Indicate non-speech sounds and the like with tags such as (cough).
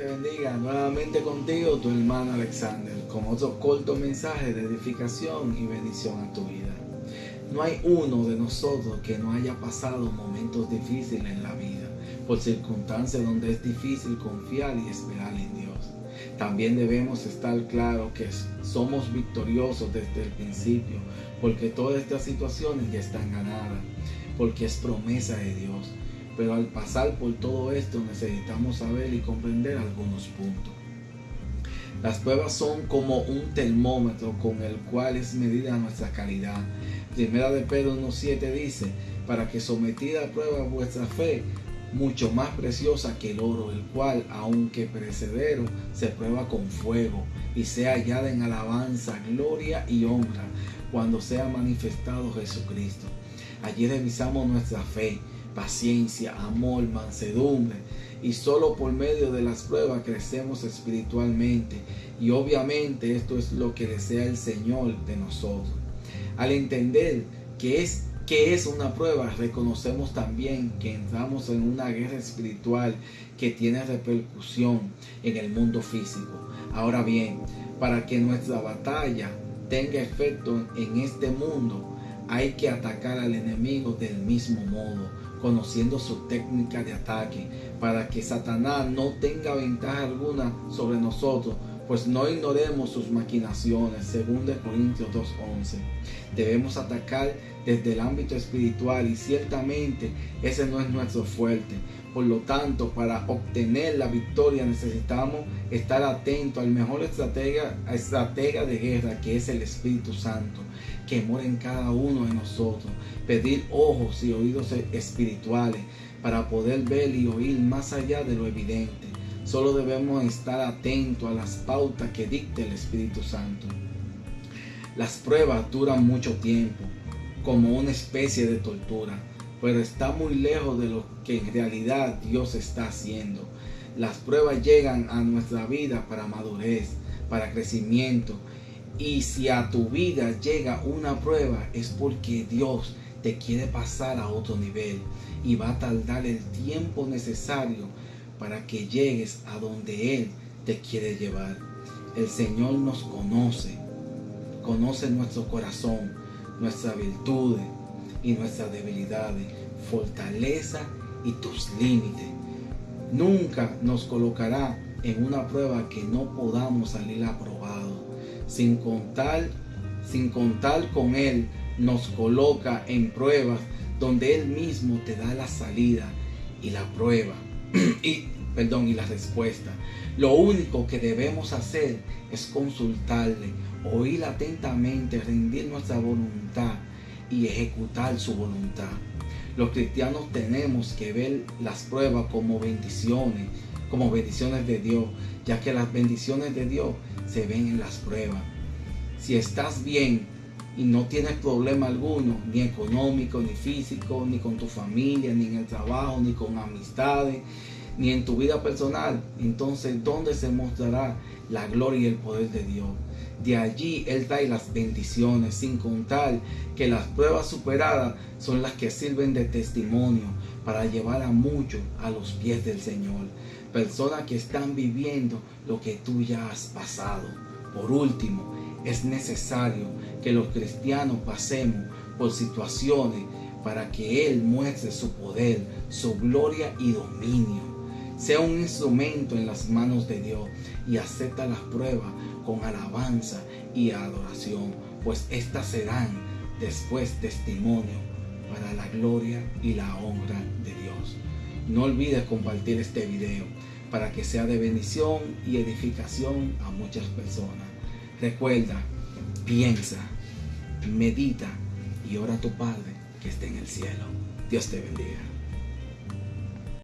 te bendiga nuevamente contigo, tu hermano Alexander, con otro corto mensaje de edificación y bendición a tu vida. No hay uno de nosotros que no haya pasado momentos difíciles en la vida, por circunstancias donde es difícil confiar y esperar en Dios. También debemos estar claros que somos victoriosos desde el principio, porque todas estas situaciones ya están ganadas, porque es promesa de Dios pero al pasar por todo esto necesitamos saber y comprender algunos puntos. Las pruebas son como un termómetro con el cual es medida nuestra calidad. Primera de Pedro 1.7 dice, para que sometida a prueba vuestra fe, mucho más preciosa que el oro, el cual, aunque perecedero, se prueba con fuego y sea hallada en alabanza, gloria y honra cuando sea manifestado Jesucristo. Allí revisamos nuestra fe, paciencia, amor, mansedumbre. Y solo por medio de las pruebas crecemos espiritualmente. Y obviamente esto es lo que desea el Señor de nosotros. Al entender que es, que es una prueba, reconocemos también que entramos en una guerra espiritual que tiene repercusión en el mundo físico. Ahora bien, para que nuestra batalla tenga efecto en este mundo, hay que atacar al enemigo del mismo modo conociendo su técnica de ataque, para que Satanás no tenga ventaja alguna sobre nosotros, pues no ignoremos sus maquinaciones, según de Corintios 2.11. Debemos atacar desde el ámbito espiritual y ciertamente ese no es nuestro fuerte. Por lo tanto, para obtener la victoria necesitamos estar atentos al mejor estratega, estratega de guerra que es el Espíritu Santo, que mora en cada uno de nosotros. Pedir ojos y oídos espirituales para poder ver y oír más allá de lo evidente Solo debemos estar atentos a las pautas que dicte el Espíritu Santo. Las pruebas duran mucho tiempo, como una especie de tortura, pero está muy lejos de lo que en realidad Dios está haciendo. Las pruebas llegan a nuestra vida para madurez, para crecimiento. Y si a tu vida llega una prueba es porque Dios te quiere pasar a otro nivel y va a tardar el tiempo necesario para que llegues a donde Él te quiere llevar. El Señor nos conoce, conoce nuestro corazón, nuestras virtudes y nuestras debilidades, fortaleza y tus límites. Nunca nos colocará en una prueba que no podamos salir aprobado. Sin contar, sin contar con Él, nos coloca en pruebas donde Él mismo te da la salida y la prueba (clears throat) y, perdón, y la respuesta. Lo único que debemos hacer es consultarle, oír atentamente, rendir nuestra voluntad y ejecutar su voluntad. Los cristianos tenemos que ver las pruebas como bendiciones, como bendiciones de Dios, ya que las bendiciones de Dios se ven en las pruebas. Si estás bien, y no tienes problema alguno, ni económico, ni físico, ni con tu familia, ni en el trabajo, ni con amistades, ni en tu vida personal, entonces ¿dónde se mostrará la gloria y el poder de Dios? De allí Él trae las bendiciones, sin contar que las pruebas superadas son las que sirven de testimonio para llevar a muchos a los pies del Señor. Personas que están viviendo lo que tú ya has pasado. Por último, es necesario que los cristianos pasemos por situaciones para que Él muestre su poder, su gloria y dominio. Sea un instrumento en las manos de Dios y acepta las pruebas con alabanza y adoración, pues éstas serán después testimonio para la gloria y la honra de Dios. No olvides compartir este video para que sea de bendición y edificación a muchas personas. Recuerda, piensa, medita y ora a tu Padre que esté en el cielo. Dios te bendiga.